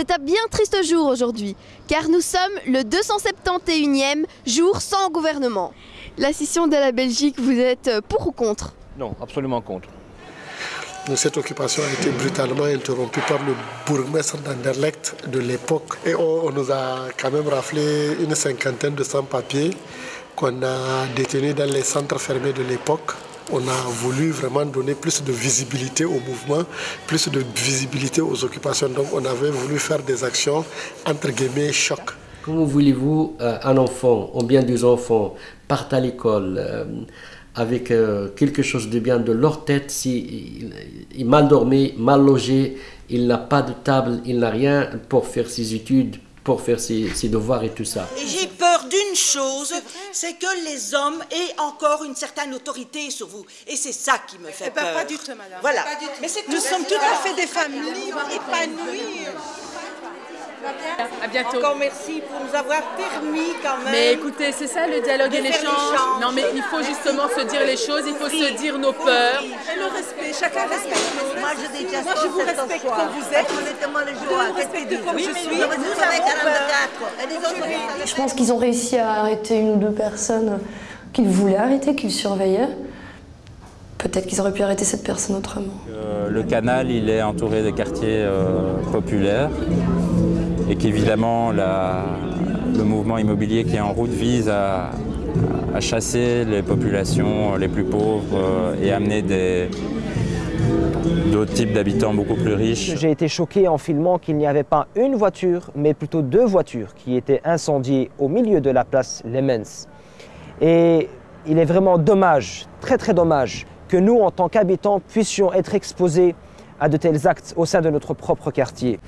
C'est un bien triste jour aujourd'hui, car nous sommes le 271e jour sans gouvernement. La scission de la Belgique, vous êtes pour ou contre? Non, absolument contre. Cette occupation a été brutalement interrompue par le bourgmestre d'Anderlecht de l'époque. Et on, nous a quand même raflé une cinquantaine de sans-papiers qu'on a détenus dans les centres fermés de l'époque. On a voulu vraiment donner plus de visibilité au mouvement, plus de visibilité aux occupations. Donc on avait voulu faire des actions entre guillemets choc. Comment voulez-vous euh, un enfant, ou bien des enfants, partent à l'école euh, avec euh, quelque chose de bien de leur tête, si il, mal dormi, mal logé, il n'a pas de table, il n'a rien pour faire ses études, pour faire ses, devoirs et tout ça? D'une chose, c'est que les hommes aient encore une certaine autorité sur vous. Et c'est ça qui me fait eh ben, peur. Pas du tout, madame. Voilà. Mais nous sommes tout à fait des femmes libres, épanouies. À bientôt. Encore merci pour nous avoir permis quand même. Mais écoutez, c'est ça le dialogue et l'échange. Non, mais il faut justement se dire les choses, il faut se dire nos peurs. Et le respect, chacun respecte l'autre. Moi, je, déjà Moi, je vous respecte comme vous êtes. Je vous respecte comme je suis. Je pense qu'ils ont réussi à arrêter une ou deux personnes qu'ils voulaient arrêter, qu'ils surveillaient. Peut-être qu'ils auraient pu arrêter cette personne autrement. Euh, le canal, il est entouré des quartiers euh, populaires et qu'évidemment le mouvement immobilier qui est en route vise à, chasser les populations les plus pauvres euh, et amener d'autres types d'habitants beaucoup plus riches. J'ai été choqué en filmant qu'il n'y avait pas une voiture, mais plutôt deux voitures qui étaient incendiées au milieu de la place Lemens. Et il est vraiment dommage, très très dommage, que nous, en tant qu'habitants, puissions être exposés à de tels actes au sein de notre propre quartier.